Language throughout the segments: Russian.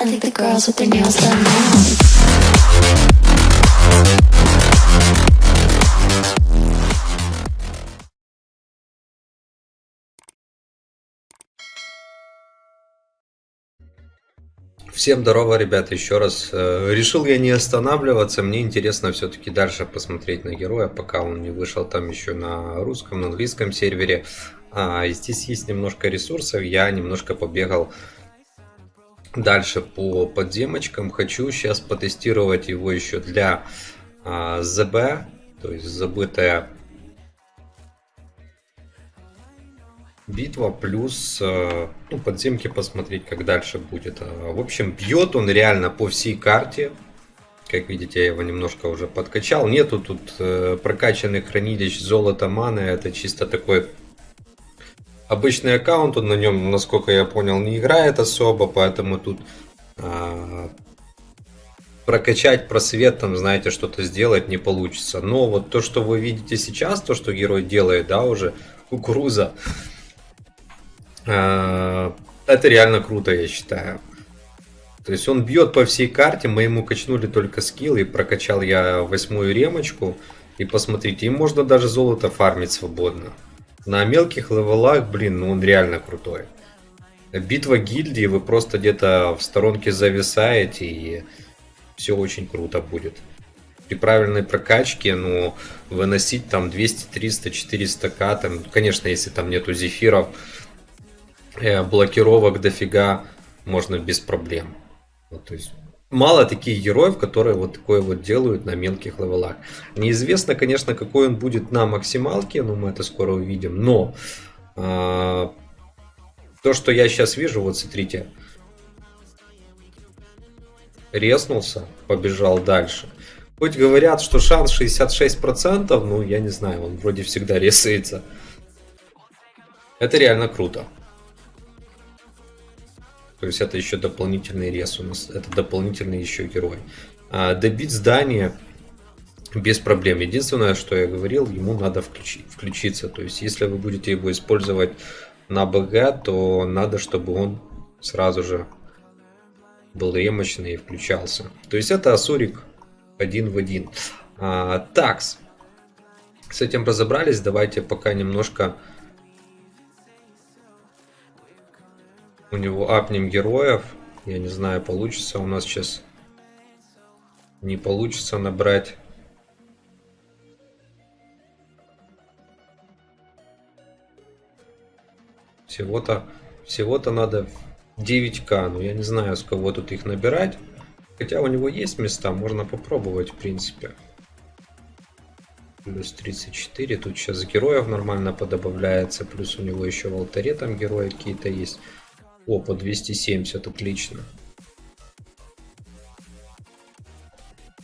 I think the girls with their nails done now. Всем здорово, ребята, еще раз. Э, Решил я не останавливаться, мне интересно все-таки дальше посмотреть на героя, пока он не вышел там еще на русском, на английском сервере. А, здесь есть немножко ресурсов, я немножко побегал дальше по подземочкам. Хочу сейчас потестировать его еще для а, ЗБ, то есть забытая битва, плюс э, ну, подземки посмотреть, как дальше будет. А, В общем, бьет он реально по всей карте. Как видите, я его немножко уже подкачал. Нету тут э, прокачанных хранилищ золота, маны. Это чисто такой обычный аккаунт. Он на нем, насколько я понял, не играет особо. Поэтому тут а, прокачать просвет, там, знаете, что-то сделать не получится. Но вот то, что вы видите сейчас, то, что герой делает, да, уже кукуруза, а, это реально круто, я считаю. То есть он бьет по всей карте, мы ему качнули только скилл, и прокачал я восьмую ремочку. И посмотрите, им можно даже золото фармить свободно. На мелких левелах, блин, ну он реально крутой. Битва гильдии, вы просто где-то в сторонке зависаете, и все очень круто будет. При правильной прокачке, ну, выносить там 200, 300, 400 к, там, конечно, если там нету зефиров, э, блокировок дофига, можно без проблем. Вот, то есть мало таких героев, которые вот такое вот делают на мелких левелах. Неизвестно, конечно, какой он будет на максималке, но мы это скоро увидим. Но э, то, что я сейчас вижу, вот смотрите, резнулся, побежал дальше. Хоть говорят, что шанс 66%, ну я не знаю, он вроде всегда резается. Это реально круто. То есть это еще дополнительный рез у нас, это дополнительный еще герой. А, добить здание без проблем. Единственное, что я говорил, ему надо включить, включиться. То есть если вы будете его использовать на БГ, то надо, чтобы он сразу же был ремочный и включался. То есть это Асурик один в один. А, такс. С этим разобрались. Давайте пока немножко у него апнем героев. Я не знаю, получится у нас сейчас. Не получится набрать. Всего-то всего-то надо 9к. Но я не знаю, с кого тут их набирать. Хотя у него есть места, можно попробовать в принципе. Плюс 34. Тут сейчас героев нормально подобавляется. Плюс у него еще в алтаре там герои какие-то есть. О, по 270, отлично.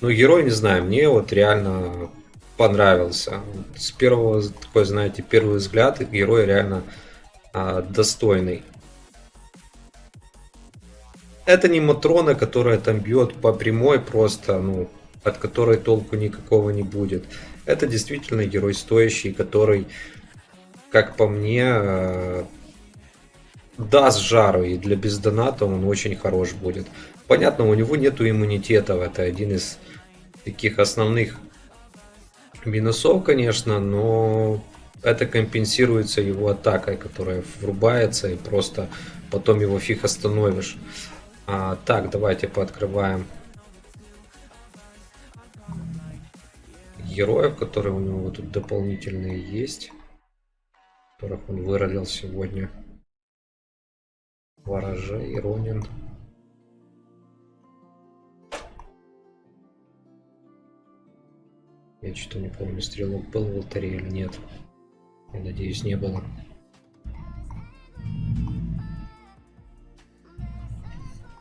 Ну, герой, не знаю, мне вот реально понравился. С первого, такой, знаете, первый взгляд, герой реально а, достойный. Это не Матрона, которая там бьет по прямой просто, ну, от которой толку никакого не будет. Это действительно герой стоящий, который, как по мне, а, даст жару, и для бездоната он очень хорош будет. Понятно, у него нету иммунитета, это один из таких основных минусов, конечно, но это компенсируется его атакой, которая врубается, и просто потом его фиг остановишь. А, так, давайте пооткрываем героев, которые у него тут дополнительные есть, которых он выролил сегодня. Ворожей, Ронин. Я что-то не помню, стрелок был в алтаре или нет. Я надеюсь, не было.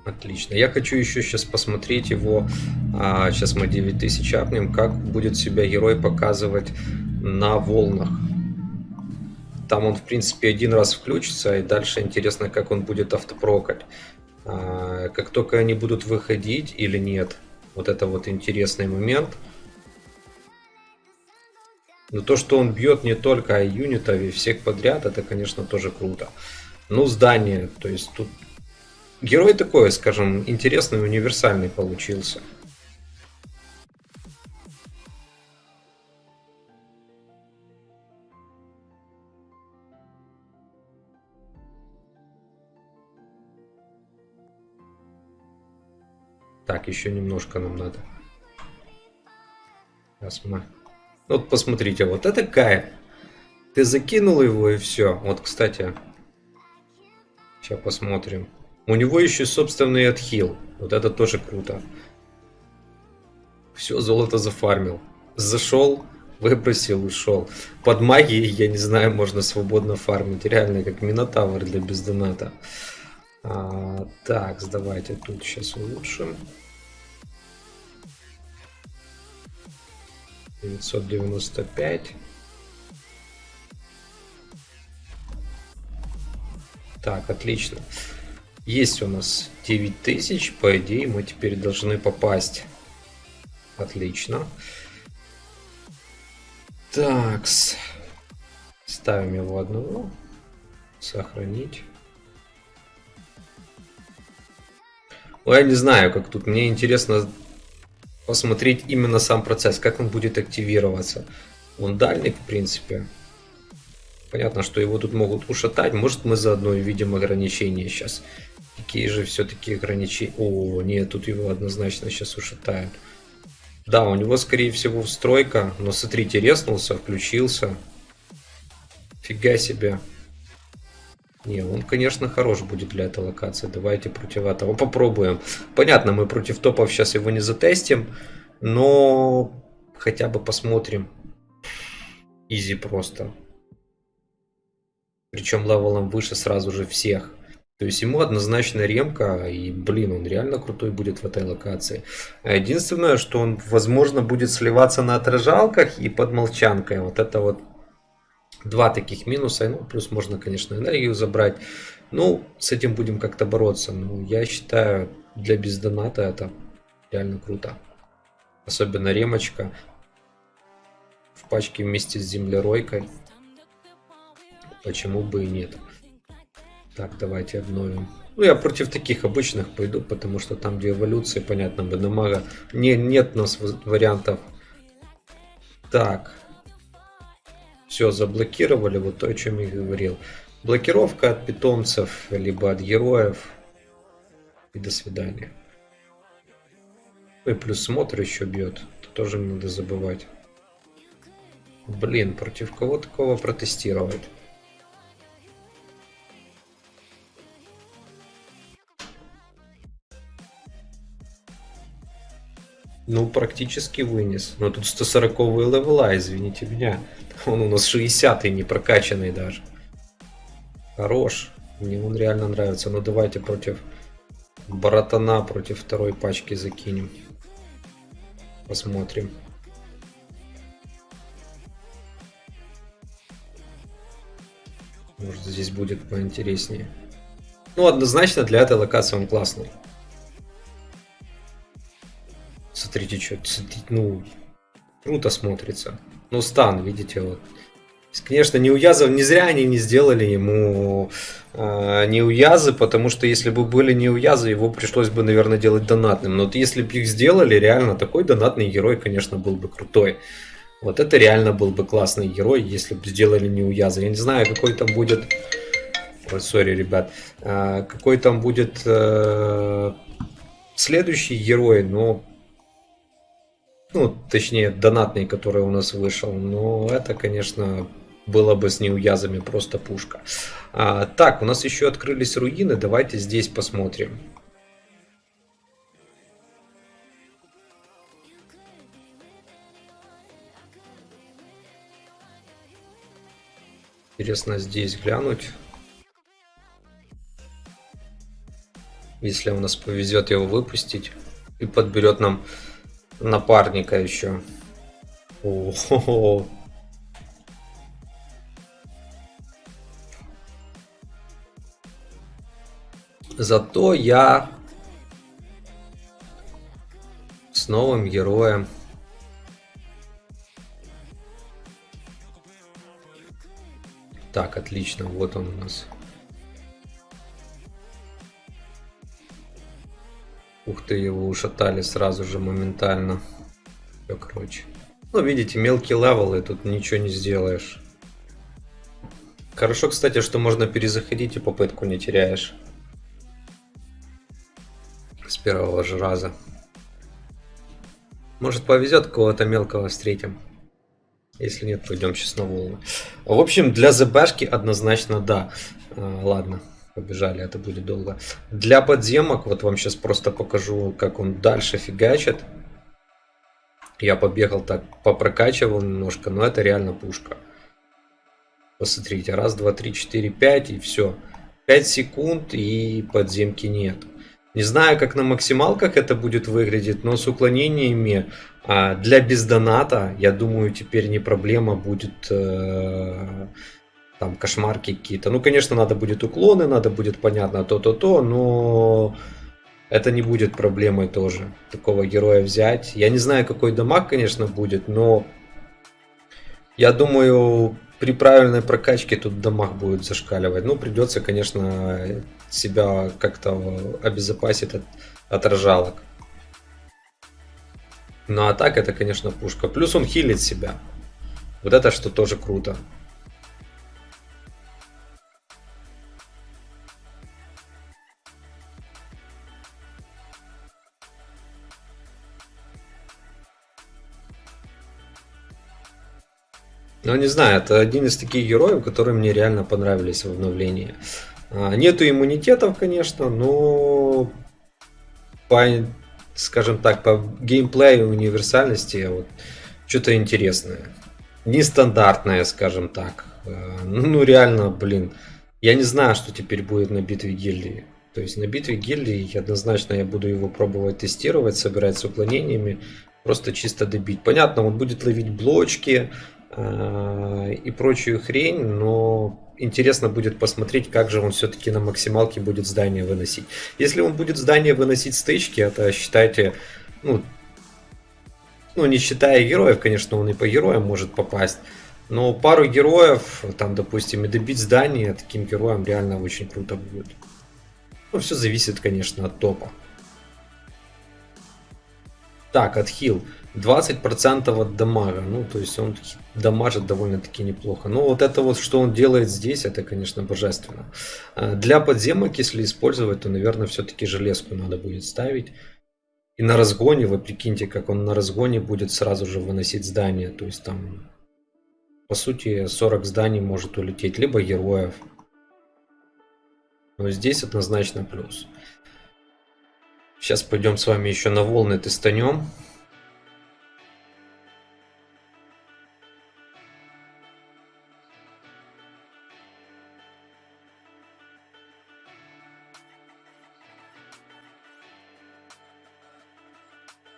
Отлично. Я хочу еще сейчас посмотреть его. А, сейчас мы 9000 апнем. Как будет себя герой показывать на волнах. Там он, в принципе, один раз включится, и дальше интересно, как он будет автопрокать. А, как только они будут выходить или нет, вот это вот интересный момент. Но то, что он бьет не только юнитов, и всех подряд, это, конечно, тоже круто. Ну, здание, то есть тут герой такой, скажем, интересный, универсальный получился. Так, еще немножко нам надо. Сейчас мы... Вот посмотрите, вот это кайф. Ты закинул его и все. Вот, кстати, сейчас посмотрим. У него еще собственный отхил. Вот это тоже круто. Все, золото зафармил. Зашел, выбросил, ушел. Под магией, я не знаю, можно свободно фармить. Реально, как Минотавр для бездоната. А, так, давайте тут сейчас улучшим. 995. Так, отлично. Есть у нас 9000, по идее мы теперь должны попасть. Отлично. Так, ставим его одного. Сохранить. Ну, я не знаю, как тут. Мне интересно посмотреть именно сам процесс, как он будет активироваться. Он дальник, в принципе. Понятно, что его тут могут ушатать. Может, мы заодно увидим ограничения сейчас. Какие же все-таки ограничения? О, нет, тут его однозначно сейчас ушатают. Да, у него, скорее всего, встройка. Но смотрите, резнулся, включился. Фига себе. Не, он, конечно, хорош будет для этой локации. Давайте против этого попробуем. Понятно, мы против топов сейчас его не затестим, но хотя бы посмотрим. Easy просто. Причем level ом выше сразу же всех. То есть ему однозначно ремка, и, блин, он реально крутой будет в этой локации. Единственное, что он, возможно, будет сливаться на отражалках и под молчанкой. Вот это вот Два таких минуса. Ну, плюс можно, конечно, энергию забрать. Ну, с этим будем как-то бороться. Но я считаю, для бездоната это реально круто. Особенно ремочка в пачке вместе с землеройкой. Почему бы и нет. Так, давайте обновим. Ну, я против таких обычных пойду, потому что там, где эволюции, понятно, Бенемага, не, нет у нас вариантов. Так, все заблокировали, вот то, о чем я говорил. Блокировка от питомцев, либо от героев. И до свидания. Ну и плюс смотр еще бьет. Это тоже не надо забывать. Блин, против кого такого протестировать? Ну, практически вынес. Но тут 140 левела, извините меня. Он у нас 60 не прокачанный даже. Хорош. Мне он реально нравится. Ну давайте против Баратана, против второй пачки закинем. Посмотрим. Может здесь будет поинтереснее. Ну однозначно для этой локации он классный. Смотрите, что, ну, круто смотрится. Ну, стан, видите, вот. Конечно, не уязов, не зря они не сделали ему э, не уязы, потому что если бы были не уязы, его пришлось бы, наверное, делать донатным. Но вот если бы их сделали, реально такой донатный герой, конечно, был бы крутой. Вот это реально был бы классный герой, если бы сделали не уязы. Я не знаю, какой там будет... Ой, сори, ребят. Э, какой там будет э, следующий герой, но ну, точнее, донатный, который у нас вышел. Но это, конечно, было бы с неуязами просто пушка. А, так, у нас еще открылись руины. Давайте здесь посмотрим. Интересно здесь глянуть. Если у нас повезет его выпустить и подберет нам напарника еще. Зато я с новым героем. Так, отлично, вот он у нас. Ух ты, его ушатали сразу же моментально. Все, короче. Ну, видите, мелкий level, и тут ничего не сделаешь. Хорошо, кстати, что можно перезаходить и попытку не теряешь. С первого же раза. Может повезет, кого-то мелкого встретим. Если нет, пойдем сейчас на волны. В общем, для ЗБшки однозначно да. А, ладно, побежали, это будет долго. Для подземок, вот вам сейчас просто покажу, как он дальше фигачит. Я побегал так, попрокачивал немножко, но это реально пушка. Посмотрите, раз, два, три, четыре, пять и все. Пять секунд и подземки нет. Не знаю, как на максималках это будет выглядеть, но с уклонениями а, для бездоната, я думаю, теперь не проблема будет э, там кошмарки какие-то. Ну, конечно, надо будет уклоны, надо будет, понятно, то-то-то, но это не будет проблемой тоже, такого героя взять. Я не знаю, какой дамаг, конечно, будет, но я думаю, при правильной прокачке тут дамаг будет зашкаливать. Ну, придется, конечно, себя как-то обезопасить от, от рожалок. Ну а так это, конечно, пушка. Плюс он хилит себя. Вот это что тоже круто. Ну, не знаю, это один из таких героев, которые мне реально понравились в обновлении. А, нету иммунитетов, конечно, но по, скажем так, по геймплею универсальности вот, что-то интересное. Нестандартное, скажем так. А, ну, реально, блин. Я не знаю, что теперь будет на битве гильдии. То есть на битве гильдии однозначно я буду его пробовать тестировать, собирать с уклонениями, просто чисто добить. Понятно, он будет ловить блочки, и прочую хрень, но интересно будет посмотреть, как же он все-таки на максималке будет здание выносить. Если он будет здание выносить стычки, это считайте, ну, ну не считая героев, конечно, он и по героям может попасть, но пару героев, там, допустим, и добить здание таким героям реально очень круто будет. Ну, все зависит, конечно, от топа. Так, отхил. 20% от дамага. Ну, то есть он дамажит довольно-таки неплохо. Но вот это вот, что он делает здесь, это, конечно, божественно. А, для подземок, если использовать, то, наверное, все-таки железку надо будет ставить. И на разгоне, вы прикиньте, как он на разгоне будет сразу же выносить здание. То есть там, по сути, 40 зданий может улететь, либо героев. Но здесь однозначно плюс. Сейчас пойдем с вами еще на волны тестанем.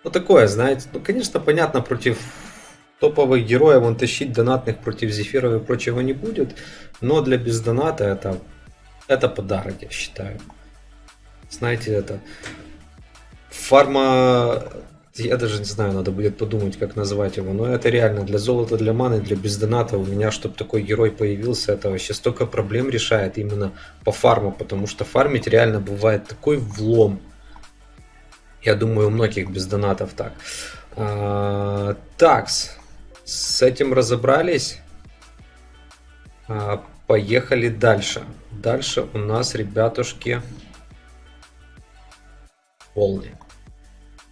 Ну такое, знаете, ну конечно понятно, против топовых героев он тащить донатных против зефиров и прочего не будет, но для бездоната это, это подарок, я считаю. Знаете, это фарма, я даже не знаю, надо будет подумать, как назвать его, но это реально для золота, для маны, для бездоната у меня, чтобы такой герой появился, это вообще столько проблем решает именно по фарму, потому что фармить реально бывает такой влом. Я думаю, у многих без донатов так. А, такс. С этим разобрались. А, поехали дальше. Дальше у нас, ребятушки, волны.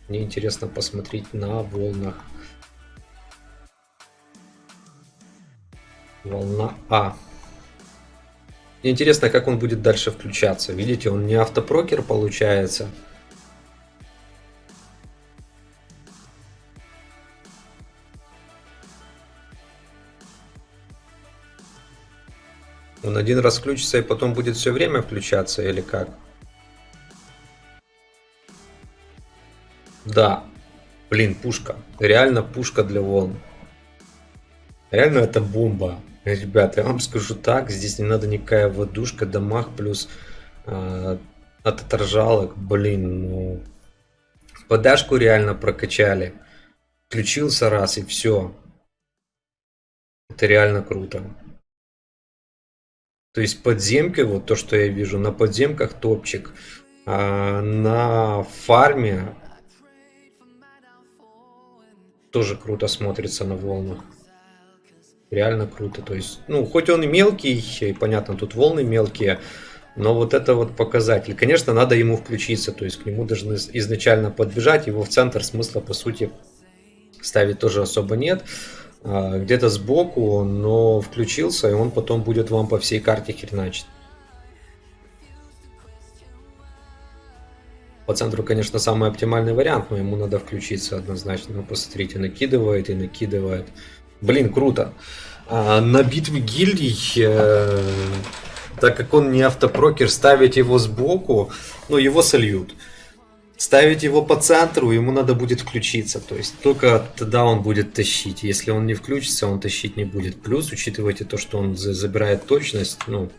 Мне интересно посмотреть на волнах. Волна А. Мне интересно, как он будет дальше включаться. Видите, он не автопрокер получается. Он один раз включится и потом будет все время включаться или как? Да. Блин, пушка. Реально пушка для волн. Реально это бомба. Ребята, я вам скажу так, здесь не надо никакая водушка, дамаг плюс э, от оторжалок. Блин, ну... Подашку реально прокачали. Включился раз и все. Это реально круто. То есть подземки, вот то, что я вижу, на подземках топчик. А, на фарме тоже круто смотрится на волнах. Реально круто. То есть, ну, хоть он и мелкий, и понятно, тут волны мелкие, но вот это вот показатель. Конечно, надо ему включиться, то есть к нему должны изначально подбежать, его в центр смысла, по сути, ставить тоже особо нет. А, где-то сбоку, но включился, и он потом будет вам по всей карте хреначить. По центру, конечно, самый оптимальный вариант, но ему надо включиться однозначно. Ну, посмотрите, накидывает и накидывает. Блин, круто. А, на битве гильдий, э, так как он не автопрокер, ставить его сбоку, ну, его сольют. Ставить его по центру, ему надо будет включиться. То есть только тогда он будет тащить. Если он не включится, он тащить не будет. Плюс, учитывайте то, что он забирает точность, ну,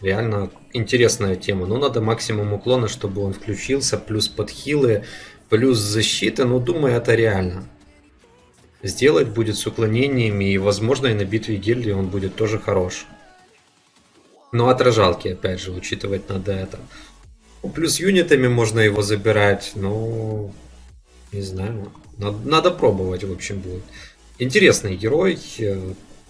Реально интересная тема. Но надо максимум уклона, чтобы он включился. Плюс подхилы, плюс защита. Но думаю, это реально. Сделать будет с уклонениями. И возможно и на битве гильдии он будет тоже хорош. Но отражалки, опять же, учитывать надо это. Ну, плюс юнитами можно его забирать. Но не знаю. Надо, надо пробовать, в общем, будет. Интересный герой.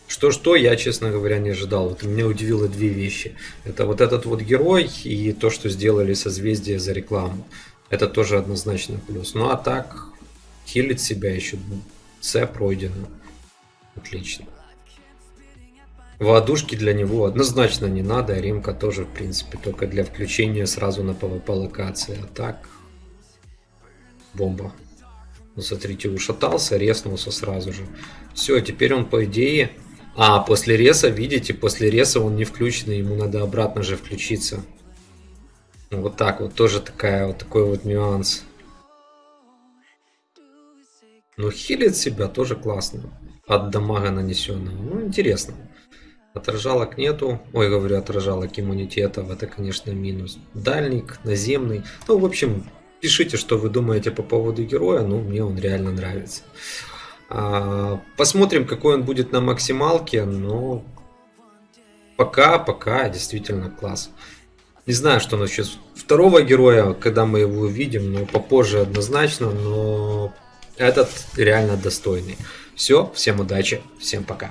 Что-что, я, честно говоря, не ожидал. Вот меня удивило две вещи. Это вот этот вот герой и то, что сделали созвездие за рекламу. Это тоже однозначно плюс. Ну а так, хилит себя еще. С пройдено. Отлично. Воодушки для него однозначно не надо. А римка тоже, в принципе, только для включения сразу на PvP локации. А так, бомба. Ну, смотрите, ушатался, резнулся сразу же. Все, теперь он, по идее, а, после реса, видите, после реса он не включенный, ему надо обратно же включиться. Ну, вот так вот, тоже такая, вот такой вот нюанс. Но хилит себя тоже классно. От дамага нанесенного. Ну, интересно. Отражалок нету. Ой, говорю, отражалок иммунитетов. Это, конечно, минус. Дальник, наземный. Ну, в общем, пишите, что вы думаете по поводу героя. Ну, мне он реально нравится. А, посмотрим, какой он будет на максималке, но пока, пока действительно класс. Не знаю, что насчет второго героя, когда мы его увидим, но попозже однозначно, но этот реально достойный. Все, всем удачи, всем пока.